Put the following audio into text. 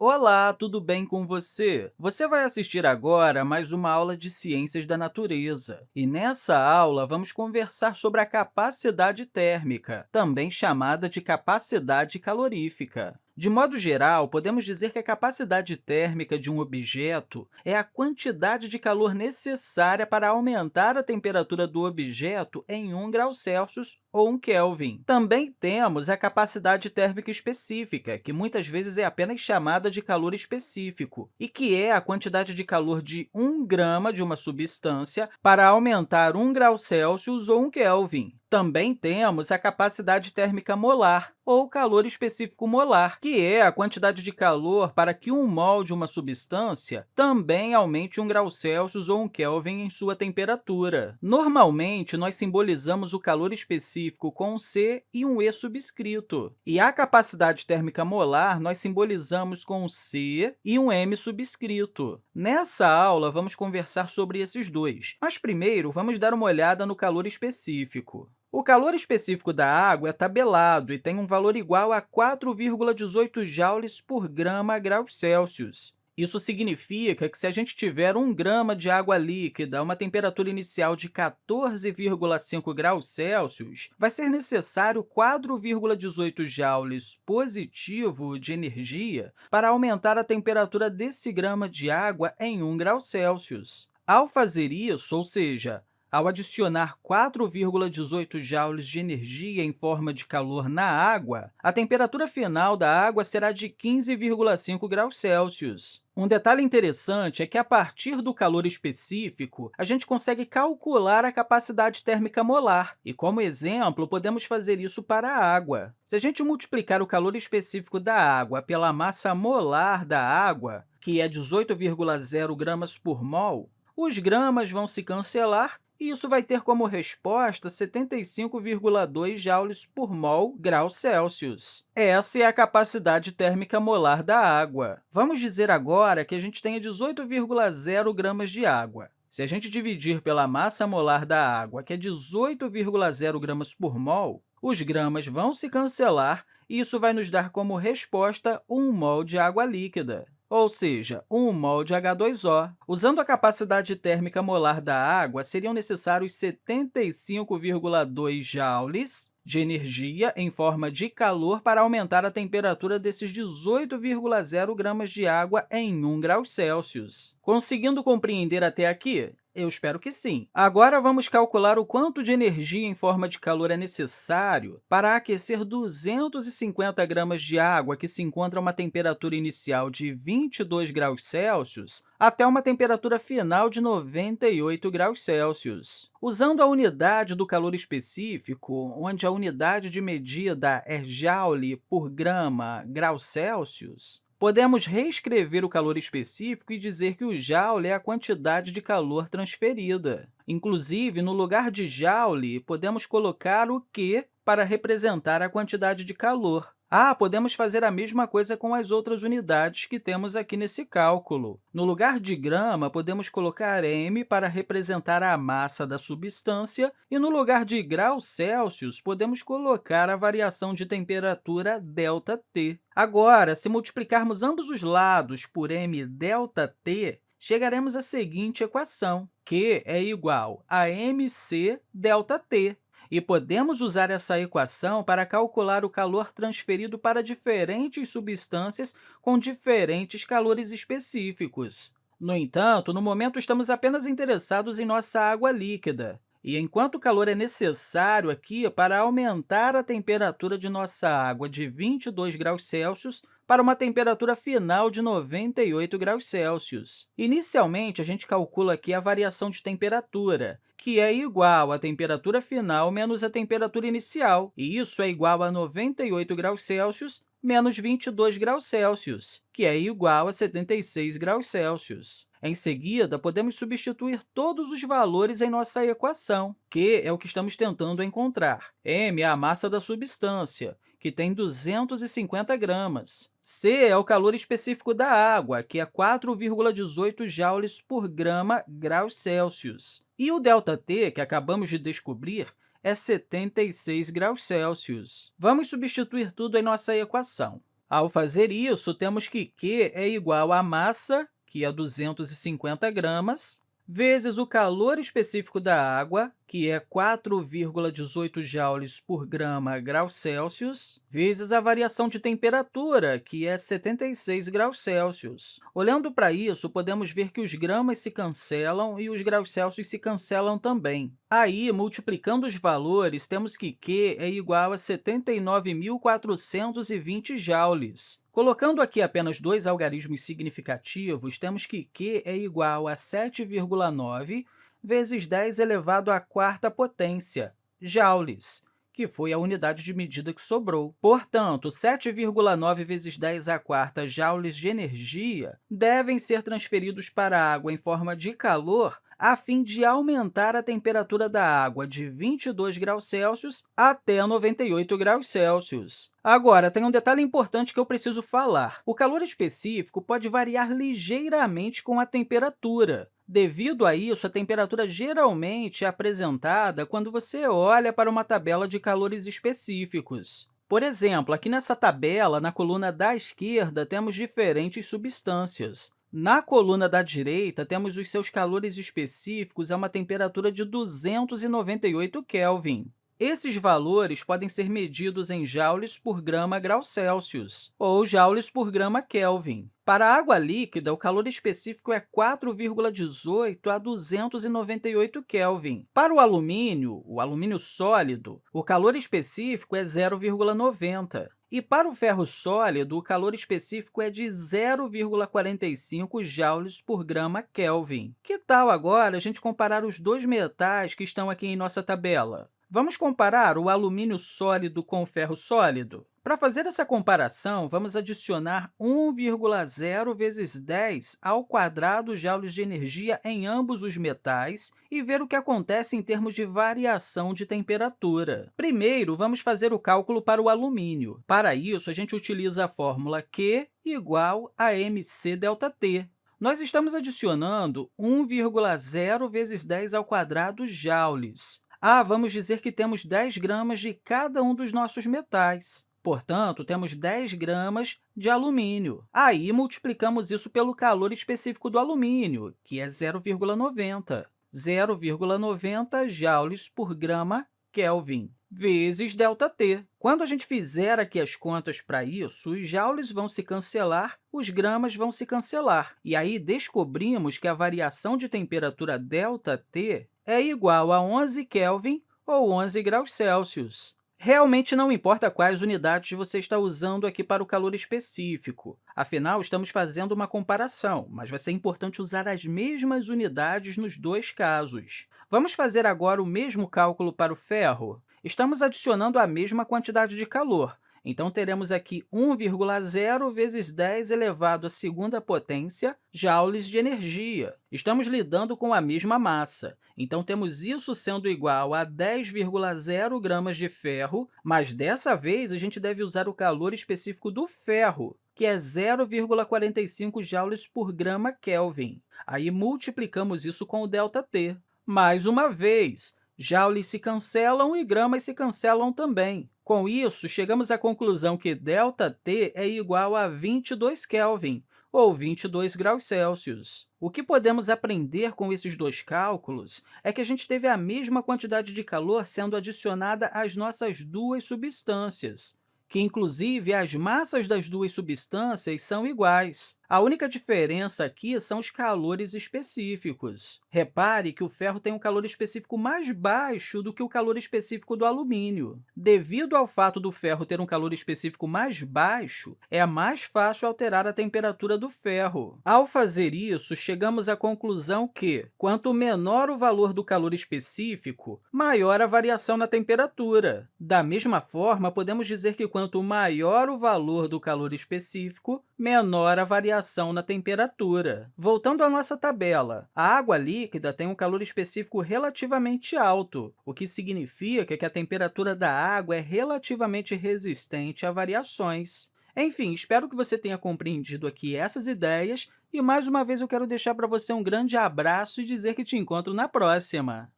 Olá, tudo bem com você? Você vai assistir agora mais uma aula de Ciências da Natureza. E nessa aula, vamos conversar sobre a capacidade térmica, também chamada de capacidade calorífica. De modo geral, podemos dizer que a capacidade térmica de um objeto é a quantidade de calor necessária para aumentar a temperatura do objeto em 1 grau Celsius ou 1 Kelvin. Também temos a capacidade térmica específica, que muitas vezes é apenas chamada de calor específico, e que é a quantidade de calor de 1 grama de uma substância para aumentar 1 grau Celsius ou 1 Kelvin. Também temos a capacidade térmica molar, ou calor específico molar, que é a quantidade de calor para que um mol de uma substância também aumente 1 grau Celsius ou 1 Kelvin em sua temperatura. Normalmente, nós simbolizamos o calor específico com um C e um E subscrito, e a capacidade térmica molar nós simbolizamos com um C e um M subscrito. Nessa aula, vamos conversar sobre esses dois, mas primeiro vamos dar uma olhada no calor específico. O calor específico da água é tabelado e tem um valor igual a 4,18 joules por grama graus Celsius. Isso significa que, se a gente tiver 1 grama de água líquida a uma temperatura inicial de 14,5 graus Celsius, vai ser necessário 4,18 joules positivo de energia para aumentar a temperatura desse grama de água em 1 grau Celsius. Ao fazer isso, ou seja, ao adicionar 4,18 joules de energia em forma de calor na água, a temperatura final da água será de 15,5 graus Celsius. Um detalhe interessante é que, a partir do calor específico, a gente consegue calcular a capacidade térmica molar, e, como exemplo, podemos fazer isso para a água. Se a gente multiplicar o calor específico da água pela massa molar da água, que é 18,0 gramas por mol, os gramas vão se cancelar e isso vai ter como resposta 75,2 joules por mol grau Celsius. Essa é a capacidade térmica molar da água. Vamos dizer agora que a gente tenha 18,0 gramas de água. Se a gente dividir pela massa molar da água, que é 18,0 gramas por mol, os gramas vão se cancelar e isso vai nos dar como resposta 1 mol de água líquida ou seja, 1 mol de H2O. Usando a capacidade térmica molar da água, seriam necessários 75,2 joules de energia em forma de calor para aumentar a temperatura desses 18,0 gramas de água em 1 grau Celsius. Conseguindo compreender até aqui? Eu espero que sim. Agora, vamos calcular o quanto de energia em forma de calor é necessário para aquecer 250 gramas de água que se encontra a uma temperatura inicial de 22 graus Celsius até uma temperatura final de 98 graus Celsius. Usando a unidade do calor específico, onde a unidade de medida é joule por grama grau Celsius, Podemos reescrever o calor específico e dizer que o joule é a quantidade de calor transferida. Inclusive, no lugar de joule, podemos colocar o Q para representar a quantidade de calor. Ah, podemos fazer a mesma coisa com as outras unidades que temos aqui nesse cálculo. No lugar de grama, podemos colocar m para representar a massa da substância, e no lugar de graus Celsius, podemos colocar a variação de temperatura ΔT. Agora, se multiplicarmos ambos os lados por m ΔT, chegaremos à seguinte equação, que é igual a mc ΔT. e podemos usar essa equação para calcular o calor transferido para diferentes substâncias com diferentes calores específicos. No entanto, no momento, estamos apenas interessados em nossa água líquida. E enquanto o calor é necessário aqui para aumentar a temperatura de nossa água de 22 graus Celsius para uma temperatura final de 98 graus Celsius. Inicialmente, a gente calcula aqui a variação de temperatura, que é igual à temperatura final menos a temperatura inicial, e isso é igual a 98 graus Celsius menos 22 graus Celsius, que é igual a 76 graus Celsius. Em seguida, podemos substituir todos os valores em nossa equação, que é o que estamos tentando encontrar. m é a massa da substância, que tem 250 gramas. C é o calor específico da água, que é 4,18 joules por grama graus Celsius. E o ΔT, que acabamos de descobrir, é 76 graus Celsius. Vamos substituir tudo em nossa equação. Ao fazer isso, temos que Q é igual à massa, que é 250 gramas, vezes o calor específico da água, que é 4,18 joules por grama grau Celsius, vezes a variação de temperatura, que é 76 graus Celsius. Olhando para isso, podemos ver que os gramas se cancelam e os graus Celsius se cancelam também. Aí, multiplicando os valores, temos que Q é igual a 79.420 joules. Colocando aqui apenas dois algarismos significativos, temos que Q é igual a 7,9 vezes 10 elevado à quarta potência, joules, que foi a unidade de medida que sobrou. Portanto, 7,9 vezes 10 à quarta joules de energia devem ser transferidos para a água em forma de calor a fim de aumentar a temperatura da água de 22 graus Celsius até 98 graus Celsius. Agora, tem um detalhe importante que eu preciso falar. O calor específico pode variar ligeiramente com a temperatura. Devido a isso, a temperatura geralmente é apresentada quando você olha para uma tabela de calores específicos. Por exemplo, aqui nessa tabela, na coluna da esquerda, temos diferentes substâncias. Na coluna da direita, temos os seus calores específicos a uma temperatura de 298 Kelvin. Esses valores podem ser medidos em joules por grama grau Celsius ou joules por grama Kelvin. Para a água líquida, o calor específico é 4,18 a 298 Kelvin. Para o alumínio, o alumínio sólido, o calor específico é 0,90. E para o ferro sólido, o calor específico é de 0,45 joules por grama Kelvin. Que tal agora a gente comparar os dois metais que estão aqui em nossa tabela? Vamos comparar o alumínio sólido com o ferro sólido? Para fazer essa comparação, vamos adicionar 1,0 vezes 10 ao quadrado joules de energia em ambos os metais e ver o que acontece em termos de variação de temperatura. Primeiro, vamos fazer o cálculo para o alumínio. Para isso, a gente utiliza a fórmula Q igual a mc ΔT. Nós estamos adicionando 1,0 vezes 10 ao quadrado joules. Ah, vamos dizer que temos 10 gramas de cada um dos nossos metais. Portanto, temos 10 gramas de alumínio. Aí, multiplicamos isso pelo calor específico do alumínio, que é 0,90. 0,90 joules por grama Kelvin, vezes ΔT. Quando a gente fizer aqui as contas para isso, os joules vão se cancelar, os gramas vão se cancelar. E aí, descobrimos que a variação de temperatura ΔT é igual a 11 Kelvin ou 11 graus Celsius. Realmente não importa quais unidades você está usando aqui para o calor específico. Afinal, estamos fazendo uma comparação, mas vai ser importante usar as mesmas unidades nos dois casos. Vamos fazer agora o mesmo cálculo para o ferro? Estamos adicionando a mesma quantidade de calor, então, teremos aqui 1,0 vezes 10 elevado à segunda potência joules de energia. Estamos lidando com a mesma massa, então temos isso sendo igual a 10,0 gramas de ferro, mas dessa vez a gente deve usar o calor específico do ferro, que é 0,45 joules por grama Kelvin. Aí multiplicamos isso com o ΔT. Mais uma vez, joules se cancelam e gramas se cancelam também. Com isso, chegamos à conclusão que ΔT é igual a 22 Kelvin, ou 22 graus Celsius. O que podemos aprender com esses dois cálculos é que a gente teve a mesma quantidade de calor sendo adicionada às nossas duas substâncias, que, inclusive, as massas das duas substâncias são iguais. A única diferença aqui são os calores específicos. Repare que o ferro tem um calor específico mais baixo do que o calor específico do alumínio. Devido ao fato do ferro ter um calor específico mais baixo, é mais fácil alterar a temperatura do ferro. Ao fazer isso, chegamos à conclusão que, quanto menor o valor do calor específico, maior a variação na temperatura. Da mesma forma, podemos dizer que quanto maior o valor do calor específico, menor a variação na temperatura. Voltando à nossa tabela, a água líquida tem um calor específico relativamente alto, o que significa que a temperatura da água é relativamente resistente a variações. Enfim, espero que você tenha compreendido aqui essas ideias e, mais uma vez, eu quero deixar para você um grande abraço e dizer que te encontro na próxima!